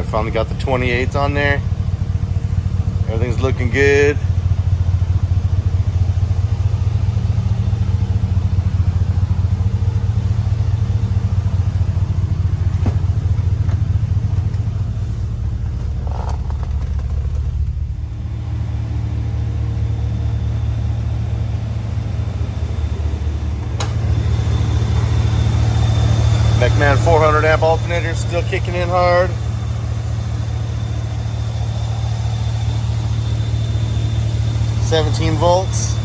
Alright, finally got the 28s on there. Everything's looking good. Mechman 400 amp alternator still kicking in hard. Seventeen volts.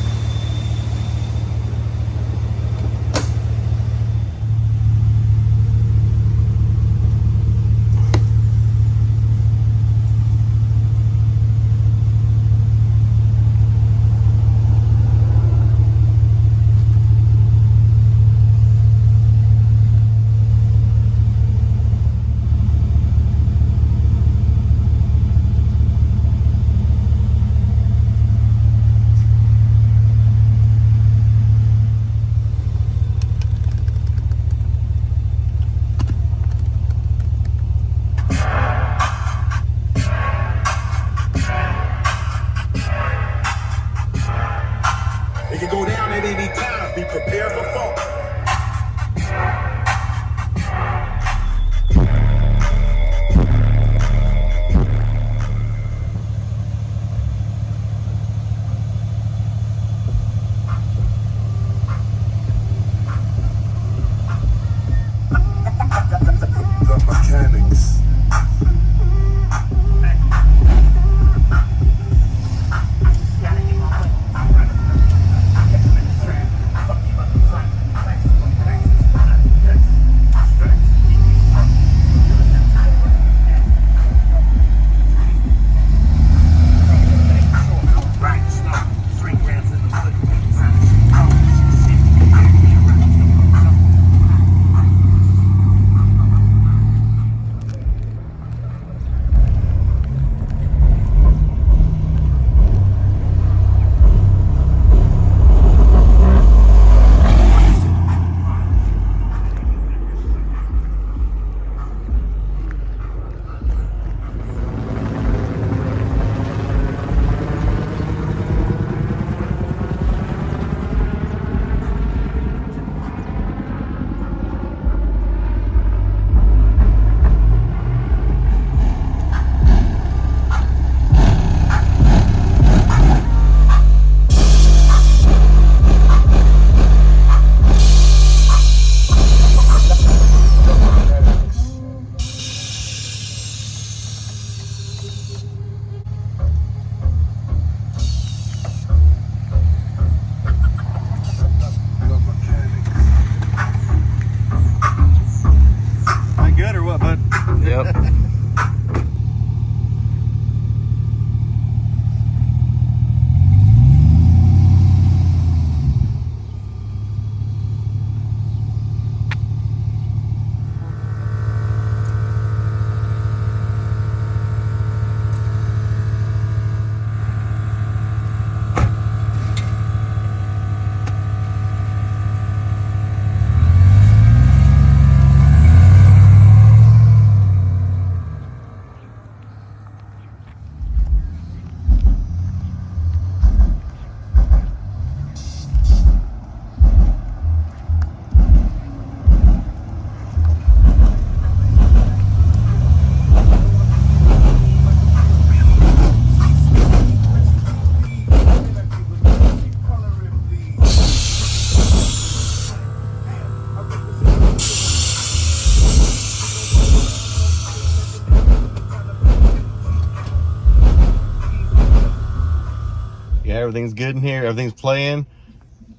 Everything's good in here. Everything's playing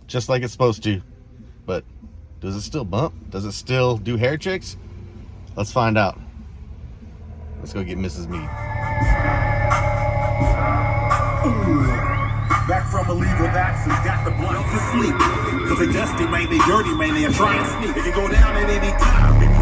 just like it's supposed to. But does it still bump? Does it still do hair tricks? Let's find out. Let's go get Mrs. Mead. Back from a leave absence, got the blunt to sleep. Cause they dusty, man, they dirty, man, they try and sneak. It can go down at any time.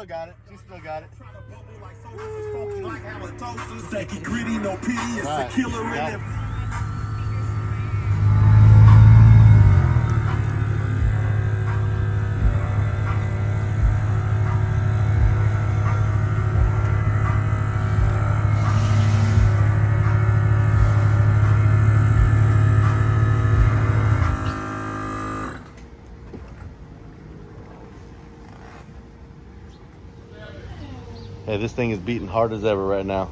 Still got it. She still got it. Try to bubble like funky like halitosis. Stanky gritty, no pity, it's a killer in it. it. Hey, this thing is beating hard as ever right now.